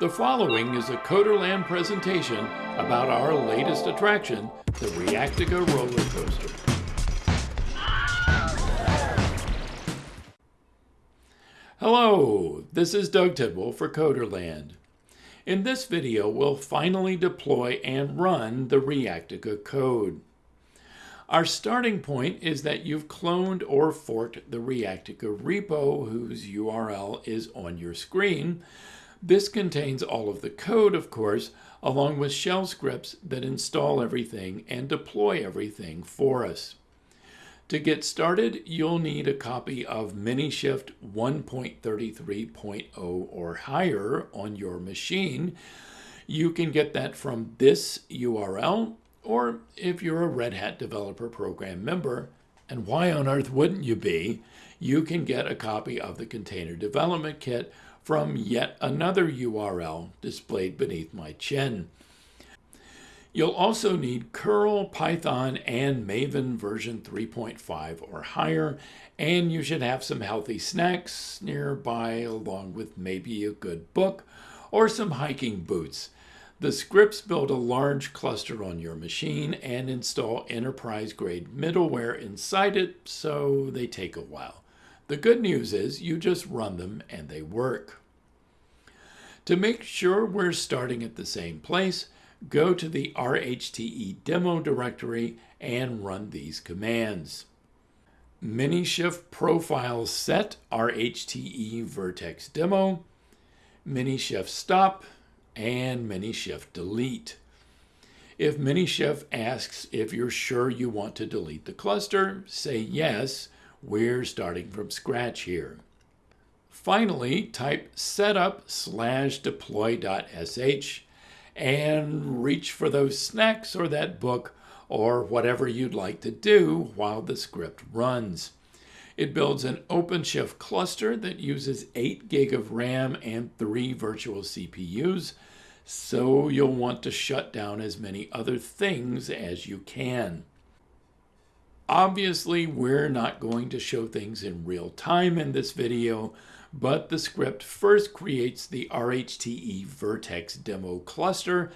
The following is a Coderland presentation about our latest attraction, the Reactica roller coaster. Hello, this is Doug Tidwell for Coderland. In this video, we'll finally deploy and run the Reactica code. Our starting point is that you've cloned or forked the Reactica repo whose URL is on your screen, this contains all of the code, of course, along with shell scripts that install everything and deploy everything for us. To get started, you'll need a copy of Minishift 1.33.0 or higher on your machine. You can get that from this URL, or if you're a Red Hat Developer Program member, and why on earth wouldn't you be, you can get a copy of the Container Development Kit from yet another URL displayed beneath my chin. You'll also need curl, Python, and Maven version 3.5 or higher, and you should have some healthy snacks nearby along with maybe a good book or some hiking boots. The scripts build a large cluster on your machine and install enterprise-grade middleware inside it, so they take a while. The good news is you just run them and they work. To make sure we're starting at the same place, go to the RHTE demo directory and run these commands. Minishift profile set RHTE vertex demo, Minishift stop, and Minishift delete. If Minishift asks if you're sure you want to delete the cluster, say yes, we're starting from scratch here. Finally, type setup slash deploy.sh and reach for those snacks or that book or whatever you'd like to do while the script runs. It builds an OpenShift cluster that uses 8 gig of RAM and 3 virtual CPUs, so you'll want to shut down as many other things as you can. Obviously, we're not going to show things in real time in this video, but the script first creates the RHTE Vertex demo cluster,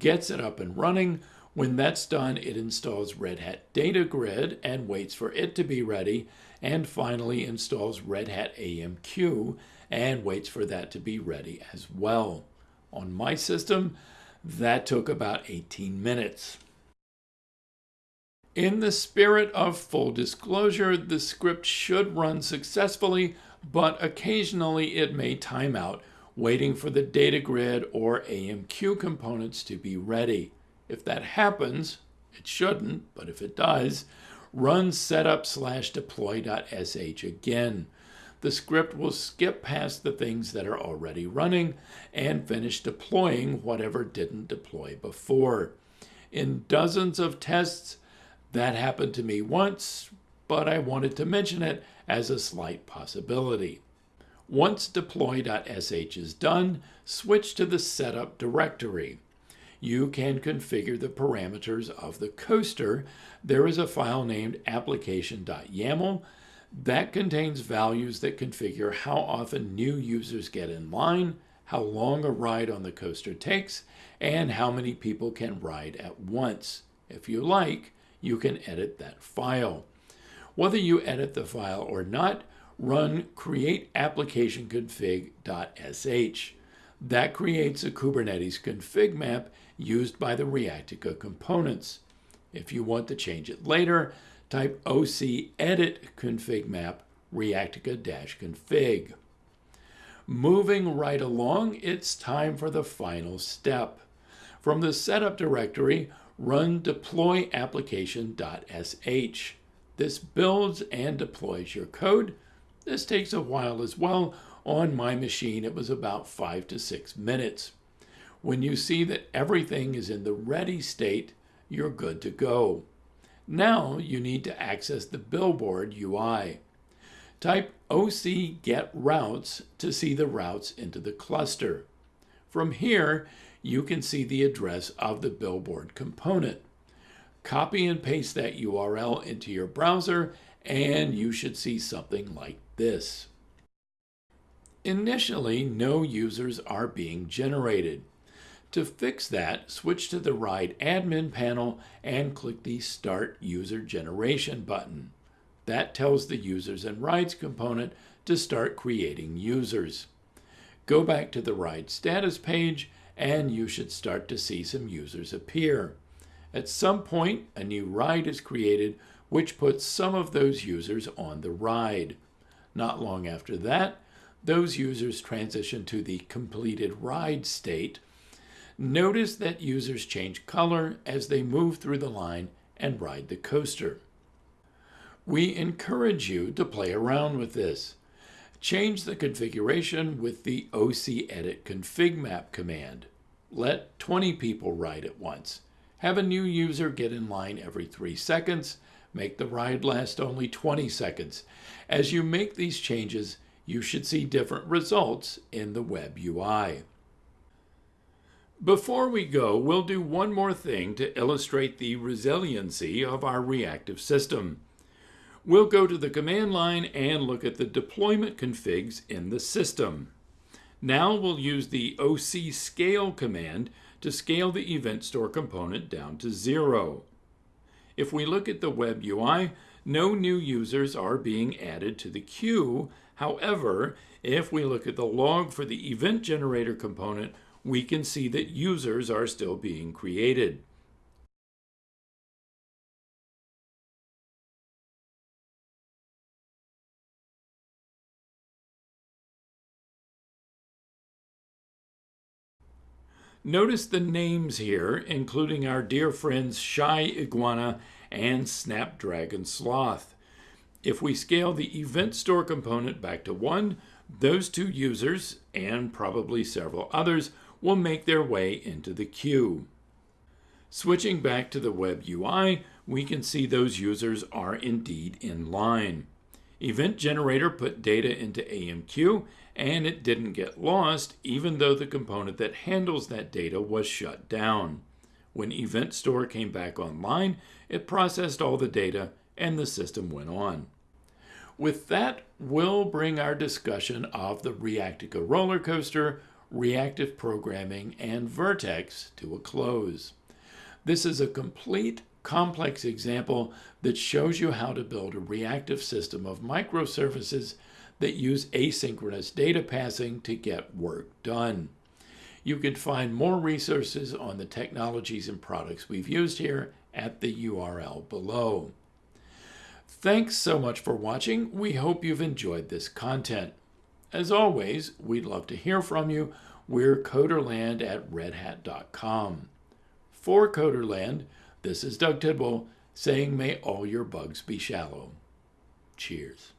gets it up and running. When that's done, it installs Red Hat Data Grid and waits for it to be ready, and finally installs Red Hat AMQ and waits for that to be ready as well. On my system, that took about 18 minutes. In the spirit of full disclosure, the script should run successfully, but occasionally it may time out, waiting for the data grid or AMQ components to be ready. If that happens, it shouldn't, but if it does, run setup slash deploy.sh again. The script will skip past the things that are already running and finish deploying whatever didn't deploy before. In dozens of tests, that happened to me once, but I wanted to mention it as a slight possibility. Once deploy.sh is done, switch to the setup directory. You can configure the parameters of the coaster. There is a file named application.yaml that contains values that configure how often new users get in line, how long a ride on the coaster takes, and how many people can ride at once. If you like, you can edit that file. Whether you edit the file or not, run create application config.sh. That creates a Kubernetes config map used by the Reactica components. If you want to change it later, type oc edit config map reactica-config. Moving right along, it's time for the final step. From the setup directory, run deploy application.sh. This builds and deploys your code. This takes a while as well. On my machine, it was about five to six minutes. When you see that everything is in the ready state, you're good to go. Now you need to access the Billboard UI. Type oc get routes to see the routes into the cluster. From here, you can see the address of the billboard component. Copy and paste that URL into your browser and you should see something like this. Initially, no users are being generated. To fix that, switch to the Ride admin panel and click the Start User Generation button. That tells the Users and Rides component to start creating users. Go back to the Ride status page and you should start to see some users appear. At some point, a new ride is created which puts some of those users on the ride. Not long after that, those users transition to the completed ride state Notice that users change color as they move through the line and ride the coaster. We encourage you to play around with this. Change the configuration with the OC Edit Config Map command. Let 20 people ride at once. Have a new user get in line every 3 seconds. Make the ride last only 20 seconds. As you make these changes, you should see different results in the web UI. Before we go, we'll do one more thing to illustrate the resiliency of our reactive system. We'll go to the command line and look at the deployment configs in the system. Now we'll use the OC scale command to scale the event store component down to zero. If we look at the web UI, no new users are being added to the queue. However, if we look at the log for the event generator component, we can see that users are still being created. Notice the names here, including our dear friends Shy Iguana and Snapdragon Sloth. If we scale the event store component back to 1, those two users, and probably several others, will make their way into the queue. Switching back to the web UI, we can see those users are indeed in line. Event Generator put data into AMQ and it didn't get lost even though the component that handles that data was shut down. When Event Store came back online, it processed all the data and the system went on. With that, we'll bring our discussion of the Reactica roller coaster reactive programming, and Vert.x to a close. This is a complete complex example that shows you how to build a reactive system of microservices that use asynchronous data passing to get work done. You can find more resources on the technologies and products we've used here at the URL below. Thanks so much for watching. We hope you've enjoyed this content. As always, we'd love to hear from you. We're coderland at redhat.com. For Coderland, this is Doug Tidwell saying may all your bugs be shallow. Cheers.